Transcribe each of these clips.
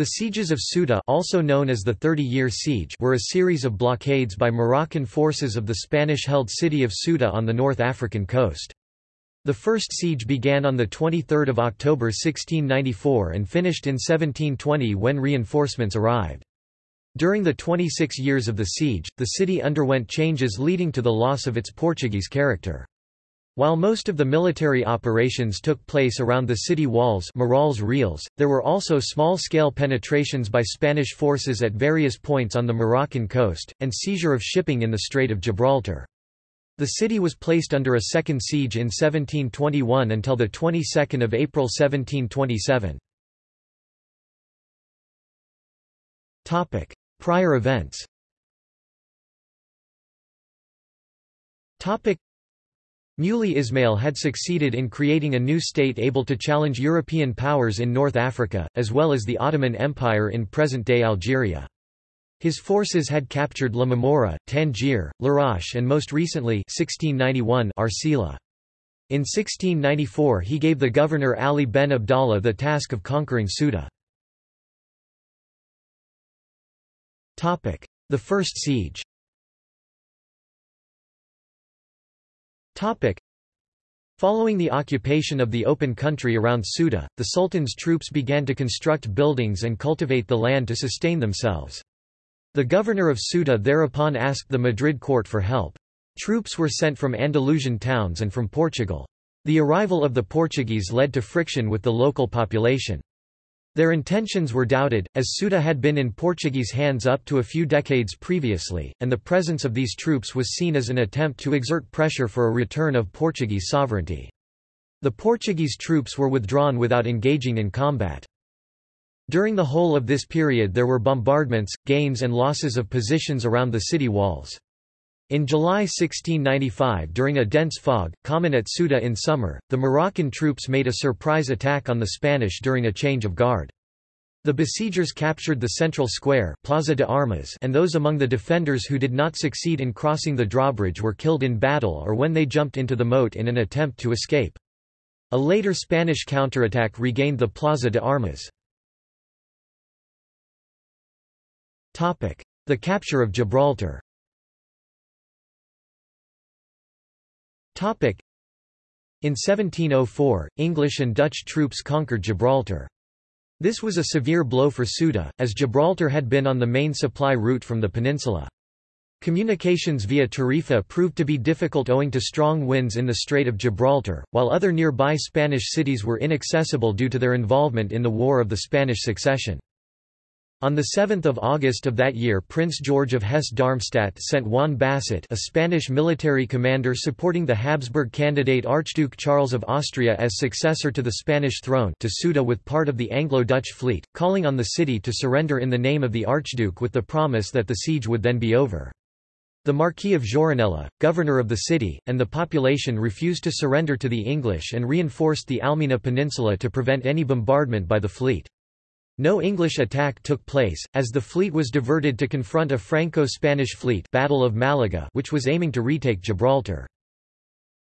The sieges of Ceuta also known as the Thirty-Year Siege were a series of blockades by Moroccan forces of the Spanish-held city of Ceuta on the North African coast. The first siege began on the 23 October 1694 and finished in 1720 when reinforcements arrived. During the 26 years of the siege, the city underwent changes leading to the loss of its Portuguese character. While most of the military operations took place around the city walls Murallas Reales, there were also small-scale penetrations by Spanish forces at various points on the Moroccan coast, and seizure of shipping in the Strait of Gibraltar. The city was placed under a second siege in 1721 until the 22nd of April 1727. Topic: Prior events. Topic: Muley Ismail had succeeded in creating a new state able to challenge European powers in North Africa, as well as the Ottoman Empire in present-day Algeria. His forces had captured La Mamora, Tangier, Larache and most recently 1691 Arcila. In 1694 he gave the governor Ali ben Abdallah the task of conquering Ceuta. The First Siege Following the occupation of the open country around Ceuta, the Sultan's troops began to construct buildings and cultivate the land to sustain themselves. The governor of Ceuta thereupon asked the Madrid court for help. Troops were sent from Andalusian towns and from Portugal. The arrival of the Portuguese led to friction with the local population. Their intentions were doubted, as Ceuta had been in Portuguese hands up to a few decades previously, and the presence of these troops was seen as an attempt to exert pressure for a return of Portuguese sovereignty. The Portuguese troops were withdrawn without engaging in combat. During the whole of this period there were bombardments, gains and losses of positions around the city walls. In July 1695 during a dense fog, common at Ceuta in summer, the Moroccan troops made a surprise attack on the Spanish during a change of guard. The besiegers captured the central square Plaza de Armas and those among the defenders who did not succeed in crossing the drawbridge were killed in battle or when they jumped into the moat in an attempt to escape. A later Spanish counterattack regained the Plaza de Armas. The capture of Gibraltar In 1704, English and Dutch troops conquered Gibraltar. This was a severe blow for Ceuta, as Gibraltar had been on the main supply route from the peninsula. Communications via Tarifa proved to be difficult owing to strong winds in the Strait of Gibraltar, while other nearby Spanish cities were inaccessible due to their involvement in the War of the Spanish Succession. On 7 August of that year Prince George of Hesse-Darmstadt sent Juan Basset a Spanish military commander supporting the Habsburg candidate Archduke Charles of Austria as successor to the Spanish throne to Ceuta with part of the Anglo-Dutch fleet, calling on the city to surrender in the name of the Archduke with the promise that the siege would then be over. The Marquis of Gironella, governor of the city, and the population refused to surrender to the English and reinforced the Almina Peninsula to prevent any bombardment by the fleet. No English attack took place, as the fleet was diverted to confront a Franco-Spanish fleet Battle of Malaga which was aiming to retake Gibraltar.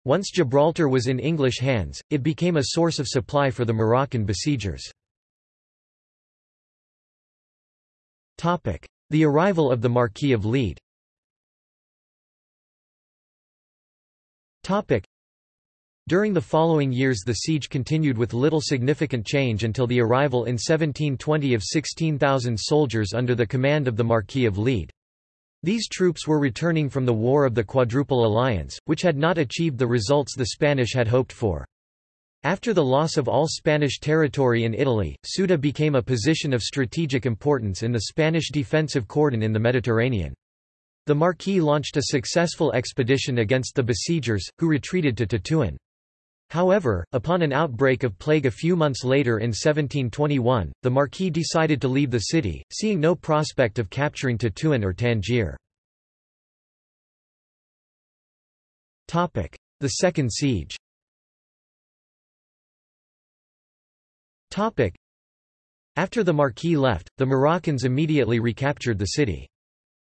Once Gibraltar was in English hands, it became a source of supply for the Moroccan besiegers. The arrival of the Marquis of Lede during the following years the siege continued with little significant change until the arrival in 1720 of 16,000 soldiers under the command of the Marquis of Lede. These troops were returning from the War of the Quadruple Alliance, which had not achieved the results the Spanish had hoped for. After the loss of all Spanish territory in Italy, Ceuta became a position of strategic importance in the Spanish defensive cordon in the Mediterranean. The Marquis launched a successful expedition against the besiegers, who retreated to Tetuan. However, upon an outbreak of plague a few months later in 1721, the Marquis decided to leave the city, seeing no prospect of capturing Tetuan or Tangier. The Second Siege After the Marquis left, the Moroccans immediately recaptured the city.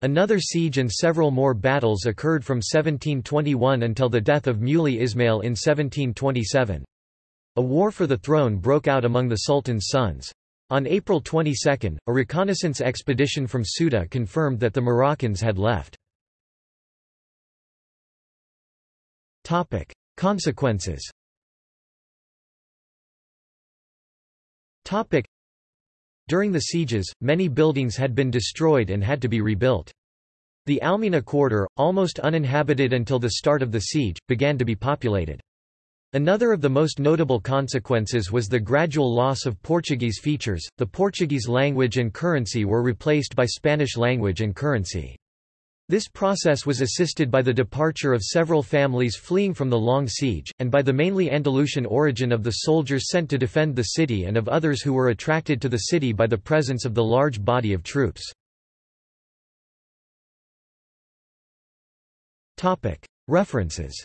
Another siege and several more battles occurred from 1721 until the death of Muley Ismail in 1727. A war for the throne broke out among the Sultan's sons. On April 22, a reconnaissance expedition from Ceuta confirmed that the Moroccans had left. Consequences During the sieges, many buildings had been destroyed and had to be rebuilt. The Almina quarter, almost uninhabited until the start of the siege, began to be populated. Another of the most notable consequences was the gradual loss of Portuguese features, the Portuguese language and currency were replaced by Spanish language and currency. This process was assisted by the departure of several families fleeing from the long siege, and by the mainly Andalusian origin of the soldiers sent to defend the city and of others who were attracted to the city by the presence of the large body of troops. References